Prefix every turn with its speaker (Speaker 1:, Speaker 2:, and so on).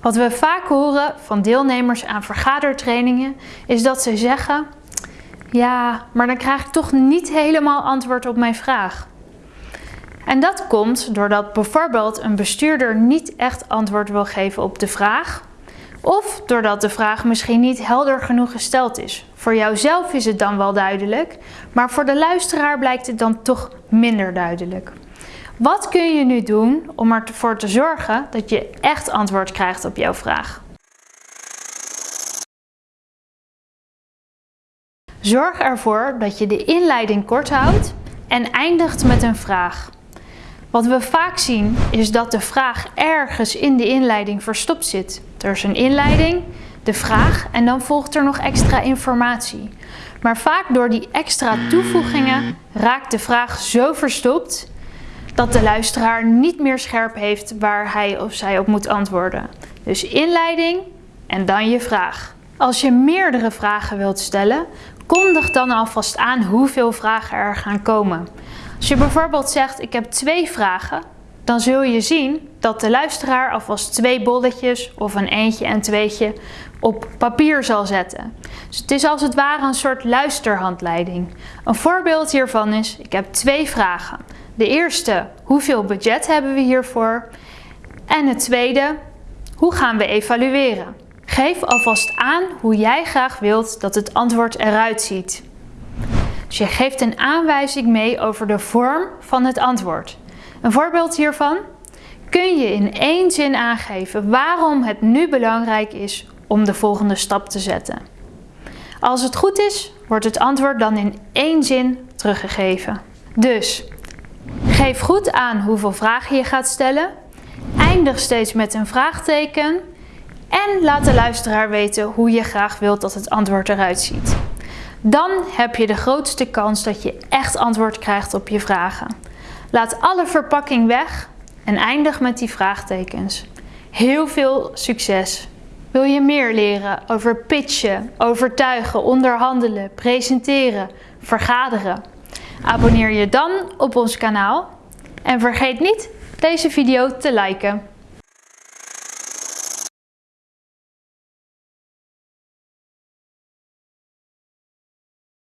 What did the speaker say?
Speaker 1: Wat we vaak horen van deelnemers aan vergadertrainingen is dat ze zeggen: Ja, maar dan krijg ik toch niet helemaal antwoord op mijn vraag. En dat komt doordat bijvoorbeeld een bestuurder niet echt antwoord wil geven op de vraag, of doordat de vraag misschien niet helder genoeg gesteld is. Voor jouzelf is het dan wel duidelijk, maar voor de luisteraar blijkt het dan toch minder duidelijk. Wat kun je nu doen om ervoor te zorgen dat je echt antwoord krijgt op jouw vraag? Zorg ervoor dat je de inleiding kort houdt en eindigt met een vraag. Wat we vaak zien is dat de vraag ergens in de inleiding verstopt zit. Er is een inleiding, de vraag en dan volgt er nog extra informatie. Maar vaak door die extra toevoegingen raakt de vraag zo verstopt dat de luisteraar niet meer scherp heeft waar hij of zij op moet antwoorden. Dus inleiding en dan je vraag. Als je meerdere vragen wilt stellen, kondig dan alvast aan hoeveel vragen er gaan komen. Als je bijvoorbeeld zegt ik heb twee vragen, dan zul je zien dat de luisteraar alvast twee bolletjes of een eentje en tweetje op papier zal zetten. Dus het is als het ware een soort luisterhandleiding. Een voorbeeld hiervan is, ik heb twee vragen. De eerste, hoeveel budget hebben we hiervoor? En het tweede, hoe gaan we evalueren? Geef alvast aan hoe jij graag wilt dat het antwoord eruit ziet. Dus je geeft een aanwijzing mee over de vorm van het antwoord. Een voorbeeld hiervan kun je in één zin aangeven waarom het nu belangrijk is om de volgende stap te zetten. Als het goed is, wordt het antwoord dan in één zin teruggegeven. Dus geef goed aan hoeveel vragen je gaat stellen. Eindig steeds met een vraagteken. En laat de luisteraar weten hoe je graag wilt dat het antwoord eruit ziet. Dan heb je de grootste kans dat je echt antwoord krijgt op je vragen. Laat alle verpakking weg en eindig met die vraagtekens. Heel veel succes! Wil je meer leren over pitchen, overtuigen, onderhandelen, presenteren, vergaderen? Abonneer je dan op ons kanaal en vergeet niet deze video te liken.